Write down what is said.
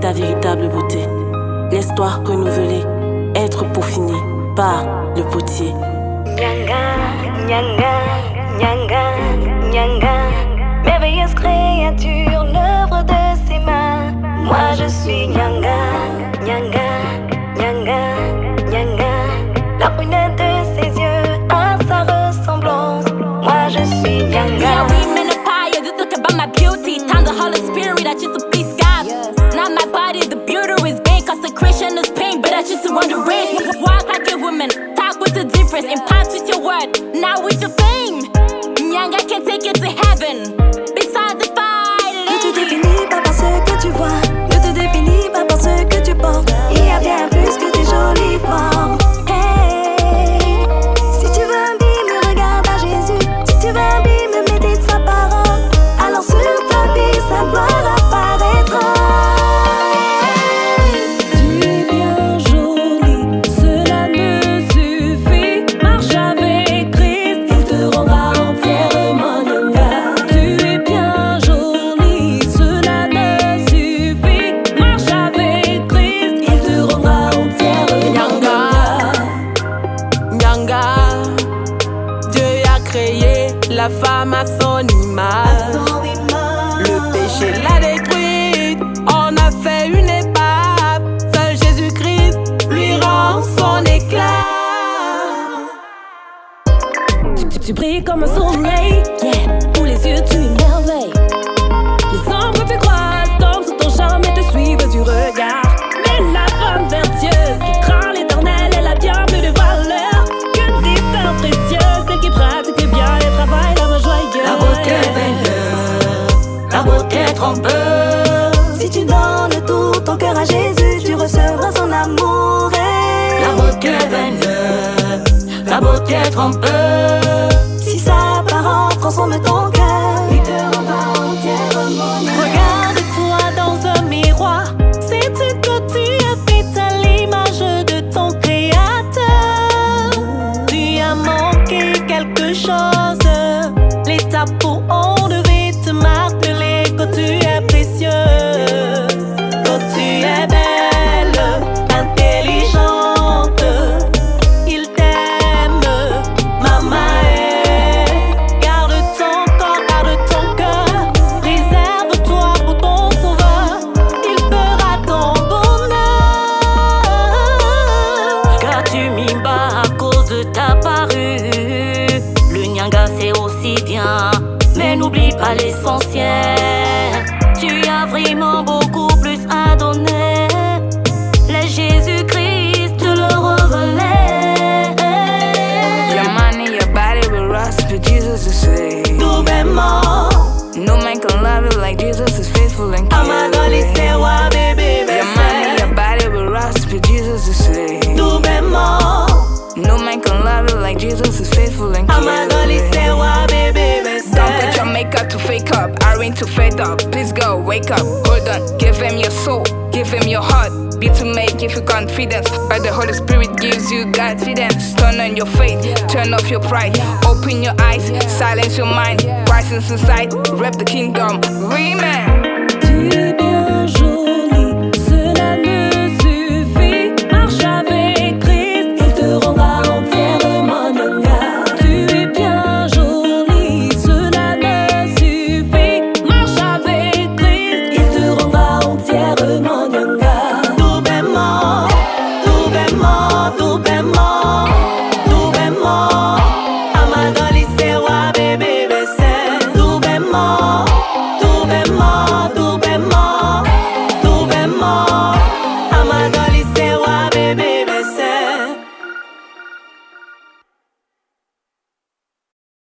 ta véritable beauté. Laisse-toi renouveler, être peaufiné par le potier. Nyanga, nyanga, nyanga, nyanga. Merveilleuse créature, l'œuvre de ses mains. Moi je suis Nyanga, Nyanga, Nyanga, Nyanga. La prunelle de ses yeux. we the la femme à son image. Le péché l'a détruite, on a fait une épave. Seul Jésus-Christ lui rend son éclat. Tu, tu, tu brilles comme un soleil, yeah. Pour les yeux, tu émerveilles. Si tu donnes tout ton cœur à Jésus, tu recevras son amour. Et la beauté veineuse, la beauté trompeur. Si sa parole transforme ton cœur. n'oublie pas l'essentiel. going to fade up. Please go, wake up, hold on. Give him your soul, give him your heart. Be to make if you confidence But the Holy Spirit gives you guidance. Turn on your faith, turn off your pride. Open your eyes, silence your mind. Rise inside, rep the kingdom. Remain